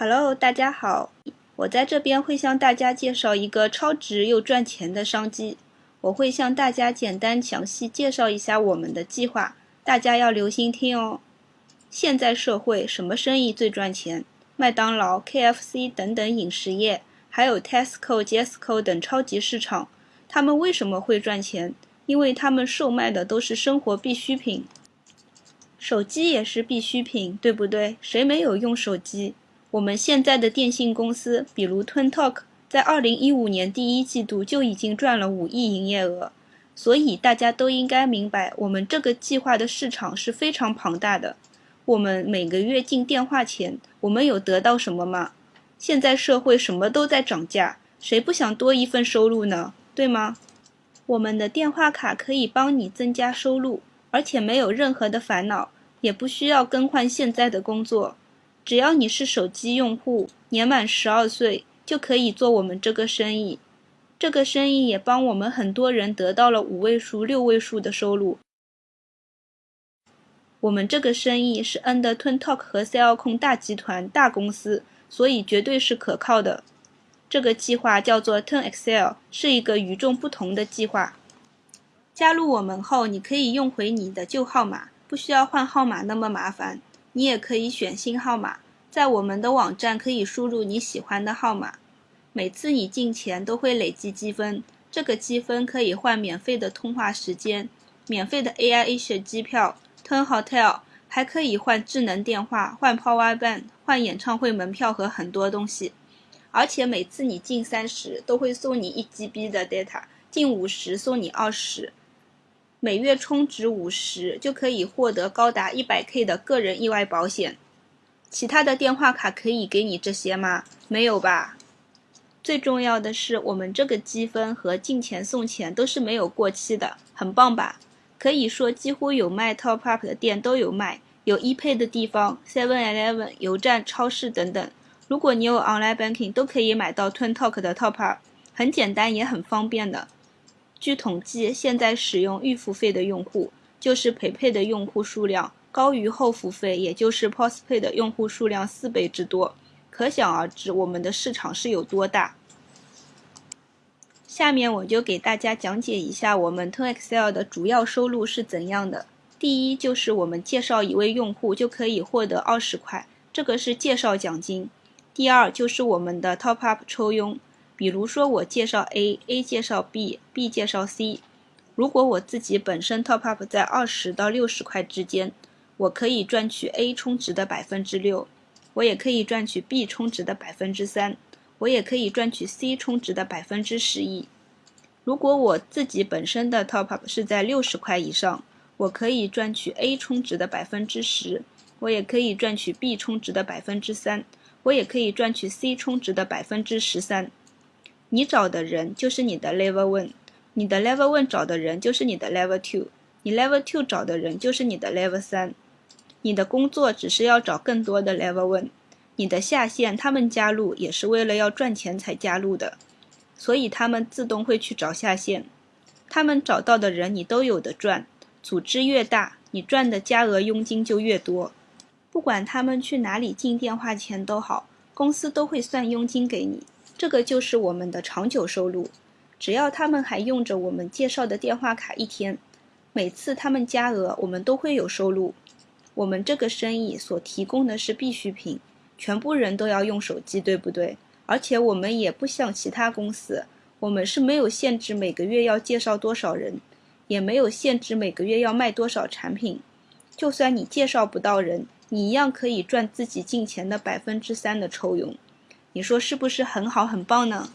Hello，大家好，我在这边会向大家介绍一个超值又赚钱的商机。我会向大家简单详细介绍一下我们的计划，大家要留心听哦。现在社会什么生意最赚钱？麦当劳、KFC 等等饮食业，还有 Tesco、Jesco 等超级市场，他们为什么会赚钱？因为他们售卖的都是生活必需品。手机也是必需品，对不对？谁没有用手机？我们现在的电信公司，比如 TwinTalk，在二零一五年第一季度就已经赚了五亿营业额。所以大家都应该明白，我们这个计划的市场是非常庞大的。我们每个月进电话钱，我们有得到什么吗？现在社会什么都在涨价，谁不想多一份收入呢？对吗？我们的电话卡可以帮你增加收入。而且没有任何的烦恼，也不需要更换现在的工作。只要你是手机用户，年满十二岁，就可以做我们这个生意。这个生意也帮我们很多人得到了五位数、六位数的收入。我们这个生意是 Under TwinTalk 和 Cell 控大集团大公司，所以绝对是可靠的。这个计划叫做 TwinExcel，是一个与众不同的计划。加入我们后，你可以用回你的旧号码，不需要换号码那么麻烦。你也可以选新号码，在我们的网站可以输入你喜欢的号码。每次你进钱都会累积积分，这个积分可以换免费的通话时间、免费的 AI Asia 机票、Turn Hotel，还可以换智能电话、换 Power Bank、换演唱会门票和很多东西。而且每次你进三十，都会送你一 GB 的 data，进五十送你二十。每月充值五十就可以获得高达一百 K 的个人意外保险。其他的电话卡可以给你这些吗？没有吧。最重要的是，我们这个积分和进钱送钱都是没有过期的，很棒吧？可以说几乎有卖 Top Up 的店都有卖，有 epa 的地方，Seven Eleven、油站、超市等等。如果你有 Online Banking，都可以买到 TwinTalk 的 Top Up，很简单也很方便的。据统计，现在使用预付费的用户，就是陪配的用户数量高于后付费，也就是 Postpay 的用户数量四倍之多。可想而知，我们的市场是有多大。下面我就给大家讲解一下我们 To Excel 的主要收入是怎样的。第一，就是我们介绍一位用户就可以获得二十块，这个是介绍奖金。第二，就是我们的 Top Up 抽佣。比如说，我介绍 A，A 介绍 B，B 介绍 C。如果我自己本身 top up 在二十到六十块之间，我可以赚取 A 充值的百分之六，我也可以赚取 B 充值的百分之三，我也可以赚取 C 充值的百分之十一。如果我自己本身的 top up 是在六十块以上，我可以赚取 A 充值的百分之十，我也可以赚取 B 充值的百分之三，我也可以赚取 C 充值的百分之十三。你找的人就是你的 level one，你的 level one 找的人就是你的 level two，你 level two 找的人就是你的 level 三。你的工作只是要找更多的 level one，你的下线他们加入也是为了要赚钱才加入的，所以他们自动会去找下线。他们找到的人你都有的赚，组织越大，你赚的加额佣金就越多。不管他们去哪里进电话钱都好，公司都会算佣金给你。这个就是我们的长久收入，只要他们还用着我们介绍的电话卡一天，每次他们加额，我们都会有收入。我们这个生意所提供的是必需品，全部人都要用手机，对不对？而且我们也不像其他公司，我们是没有限制每个月要介绍多少人，也没有限制每个月要卖多少产品。就算你介绍不到人，你一样可以赚自己进钱的百分之三的抽佣。你说是不是很好很棒呢？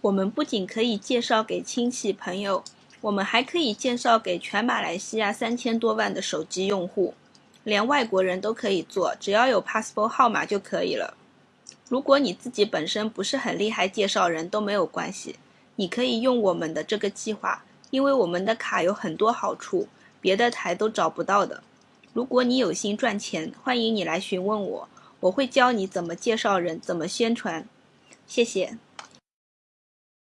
我们不仅可以介绍给亲戚朋友，我们还可以介绍给全马来西亚三千多万的手机用户，连外国人都可以做，只要有 passport 号码就可以了。如果你自己本身不是很厉害，介绍人都没有关系，你可以用我们的这个计划，因为我们的卡有很多好处，别的台都找不到的。如果你有心赚钱，欢迎你来询问我。我会教你怎么介绍人，怎么宣传。谢谢。